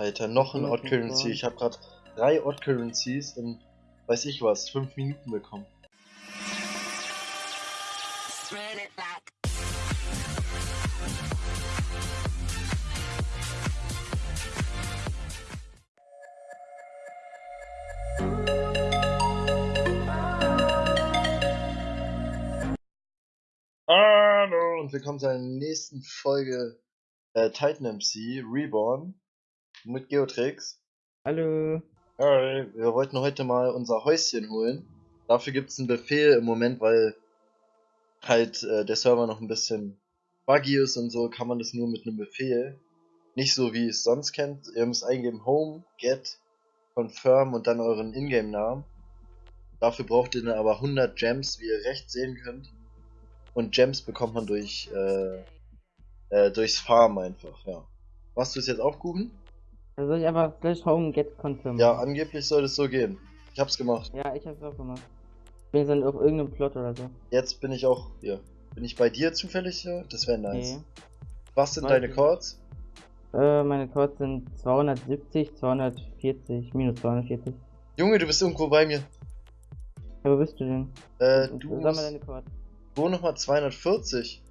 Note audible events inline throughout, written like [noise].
Alter, noch ein Odd Currency. Ich habe gerade drei Odd Currencies in, weiß ich was, fünf Minuten bekommen. Hallo und willkommen zu einer nächsten Folge äh, Titan MC Reborn mit Geotrix. Hallo. Hi. Wir wollten heute mal unser Häuschen holen. Dafür gibt es einen Befehl im Moment, weil halt äh, der Server noch ein bisschen buggy ist und so, kann man das nur mit einem Befehl. Nicht so wie es sonst kennt. Ihr müsst eingeben Home, Get, Confirm und dann euren Ingame-Namen. Dafür braucht ihr dann aber 100 Gems, wie ihr rechts sehen könnt. Und Gems bekommt man durch äh, äh, durchs Farm einfach, ja. Machst du es jetzt auch, Kuchen? Da soll ich einfach slash home get confirm. Ja, angeblich soll es so gehen. Ich hab's gemacht. Ja, ich hab's auch gemacht. Ich bin jetzt dann auf irgendeinem Plot oder so. Jetzt bin ich auch hier. Bin ich bei dir zufällig hier? Das wäre nice. Nee. Was sind Weiß deine. Chords? Äh, meine Codes sind 270, 240, minus 240. Junge, du bist irgendwo bei mir. Ja, wo bist du denn? Äh, Und du Sag mal deine Codes. wo nochmal 240?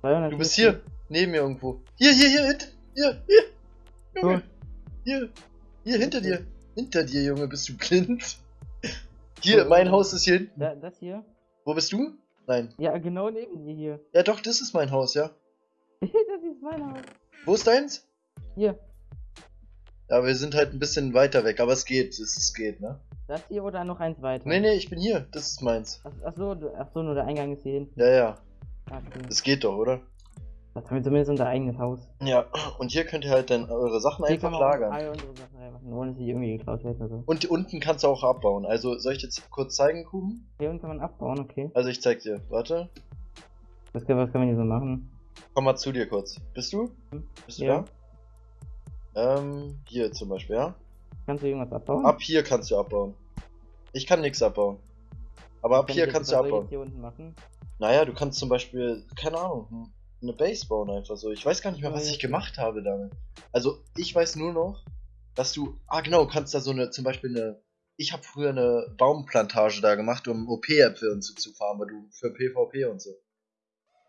240. Du bist hier, neben mir irgendwo. Hier, hier, hier, hier, hier. Junge, hier, hier, hinter dir. Hinter dir, Junge, bist du blind? [laughs] Hier, mein Haus ist hier hinten. Da, das hier? Wo bist du? Nein. Ja, genau neben dir hier. Ja, doch, das ist mein Haus, ja. [laughs] das ist mein Haus. Wo ist deins? Hier. Ja, wir sind halt ein bisschen weiter weg, aber es geht, es, es geht, ne? Das hier oder noch eins weiter? Nee, nee, ich bin hier, das ist meins. Ach, ach so, du- ach so, nur der Eingang ist hier hinten. Ja, ja, Okay. das geht doch, oder? Das haben wir zumindest unser eigenes Haus. Ja, und hier könnt ihr halt dann eure Sachen Hier einfach lagern. all unsere Sachen reinmachen, ohne dass sie irgendwie geklaut werden oder so. Und unten kannst du auch abbauen. Also, soll ich jetzt kurz zeigen, Kuchen? Hier unten kann man abbauen, okay. Also, ich zeig dir. Warte. Was, kann- was kann man hier so machen? Komm mal zu dir kurz. Bist du? Hm? Bist du Ja. da? Ähm, hier zum Beispiel, ja? Kannst du irgendwas abbauen? Ab hier kannst du abbauen. Ich kann nichts abbauen. Aber ab Kann hier kannst du abbauen. hier unten machen? Naja, du kannst zum Beispiel, keine Ahnung, hm, eine Base bauen einfach so. Ich weiß gar nicht mehr, was ich gemacht habe damit. Also, ich weiß nur noch, dass du, ah genau, kannst da so eine, zum Beispiel eine, ich habe früher eine Baumplantage da gemacht, um OP-Äpfel und so zu farmen, weil du für PvP und so.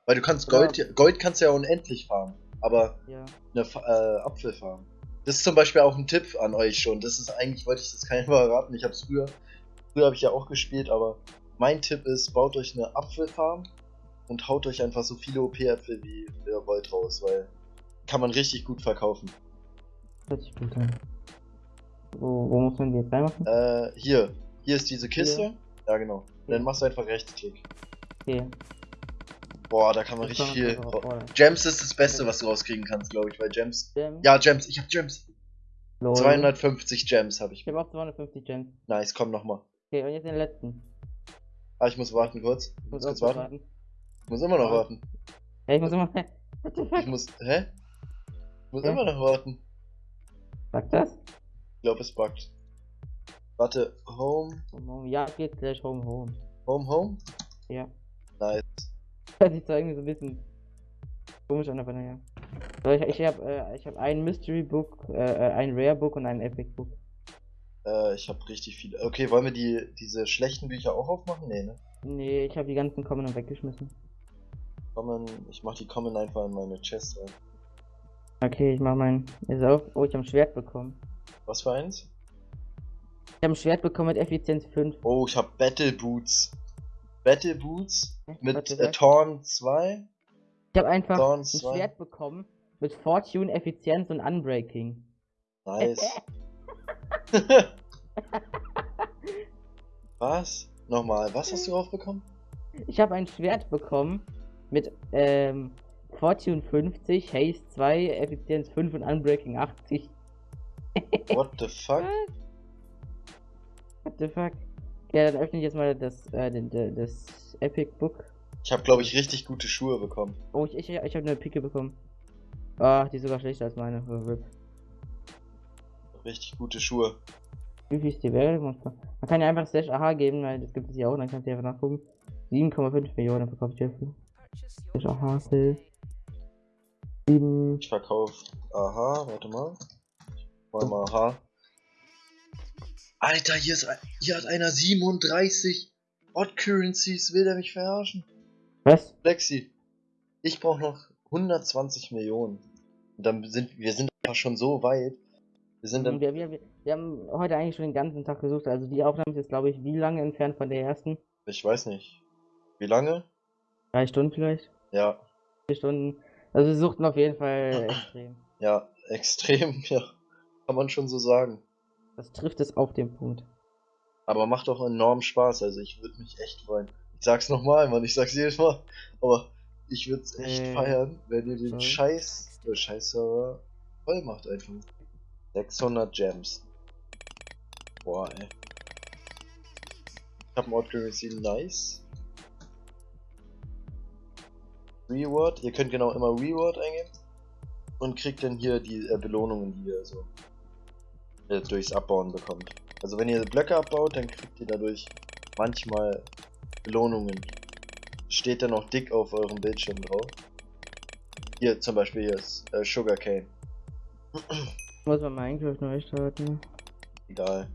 Weil du kannst Ja. Gold, Gold kannst du ja unendlich farmen, aber Ja. eine äh, Apfelfarm. Das ist zum Beispiel auch ein Tipp an euch schon. Das ist eigentlich, wollte ich das keinem [laughs] verraten. Ich habe es früher, früher habe ich ja auch gespielt, aber mein Tipp ist, baut euch eine Apfelfarm und haut euch einfach so viele OP-Äpfel wie ihr wollt raus, weil kann man richtig gut verkaufen. Hört sich gut an. Wo, wo muss man die jetzt reinmachen? Äh, hier, hier ist diese Kiste. Hier. Ja, genau. Hier. Dann machst du einfach Rechtsklick. Okay. Boah, da kann man Das richtig viel. Gems ist das Beste, was du rauskriegen kannst, glaube ich, weil Gems. Gems. Ja, Gems, ich hab Gems. Lol. 250 Gems habe ich. Ich habe auch 250 Gems. Nice, komm nochmal. Okay, und jetzt den letzten. Ah, ich muss warten kurz. Ich Muss kurz warten. warten. Ich muss immer noch warten. Ja, ich muss immer. What the Ich muss. Hä? Ich muss Hä? immer noch warten. Sagt das? Ich glaube, es buggt. Warte, Home, Home, home. Ja, geht slash home, home. Home, Home? Ja. Nice. [laughs] Zwar irgendwie so ein bisschen komisch an, aber naja. So, ich ich habe äh, ich hab ein Mystery Book, äh, äh, ein Rare Book und ein Epic Book. Äh, ich habe richtig viele. Okay, wollen wir die diese schlechten Bücher auch aufmachen? Nee, ne? Nee, ich habe die ganzen Common weggeschmissen. Common, ich mach die Common einfach in meine Chest rein. Okay, ich mach mein. Ist auf. Oh, ich habe ein Schwert bekommen. Was für eins? Ich habe ein Schwert bekommen mit Effizienz 5. Oh, ich habe Battle Boots. Battle Boots mit äh? Torn 2. Ich habe einfach Dorn ein 2. Schwert bekommen mit Fortune, Effizienz und Unbreaking. Nice. [laughs] was? Nochmal, was hast du draufbekommen? Ich habe ein Schwert bekommen mit ähm, Fortune 50, Haste 2, Effizienz 5 und Unbreaking 80. [laughs] What the fuck? What the fuck? Ja, dann öffne ich jetzt mal das, äh, den, den, das Epic Book. Ich habe, glaube ich, richtig gute Schuhe bekommen. Oh, ich, ich, ich habe eine Picke bekommen. Ah, die ist sogar schlechter als meine. Oh. Richtig gute Schuhe. Wie viel ist die Welt? Man kann ja einfach Slash AHA geben, weil das gibt es ja auch, dann kannst du einfach nachgucken. 7,5 Millionen verkauft ich dafür. AHA Sale. 7. Ich verkaufe. Aha, warte mal. Mal mal H. Alter, hier, ist, hier hat einer 37 Odd Currencies. Will der mich verarschen? Was? Lexi, ich brauche noch 120 Millionen. Und dann sind wir sind einfach schon so weit. Wir sind dann. Wir, wir, wir, wir haben heute eigentlich schon den ganzen Tag gesucht. Also die Aufnahme ist jetzt, glaube ich, wie lange entfernt von der ersten? Ich weiß nicht. Wie lange? Drei Stunden vielleicht? Ja, Vier Stunden. Also wir suchten auf jeden Fall [clears throat] extrem. ja, extrem, [laughs] ja. Kann man schon so sagen. Das trifft es auf den Punkt. Aber macht auch enorm Spaß. Also ich würde mich echt freuen. Ich sag's nochmal, Mann. Ich sag's jedes Mal. Aber ich würde es echt Äh, feiern, wenn ihr den sorry. Scheiß, äh, Scheiß-Server voll macht einfach. 600 Gems. Boah, ey. Ich hab ein Odd Currency, nice. Reward, ihr könnt genau immer Reward eingeben. Und kriegt dann hier die äh, Belohnungen, die ihr so äh, durchs Abbauen bekommt. Also wenn ihr Blöcke abbaut, dann kriegt ihr dadurch manchmal Belohnungen. Steht dann auch dick auf eurem Bildschirm drauf. Hier zum Beispiel hier ist äh, Sugarcane. Muss man Minecraft neu starten. Egal.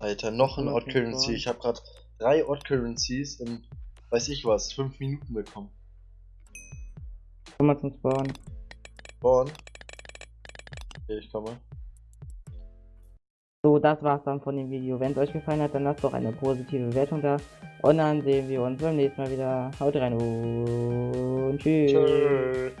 Alter, noch ein Odd Currency. Spawn. Ich habe gerade drei Odd Currencies in, weiß ich was, fünf Minuten bekommen. Komm mal zum Spawn. Born. Okay, ich komme. So, das war's dann von dem Video. Wenn es euch gefallen hat, dann lasst doch eine positive Bewertung da. Und dann sehen wir uns beim nächsten Mal wieder. Haut rein und tschüss. Tschüss.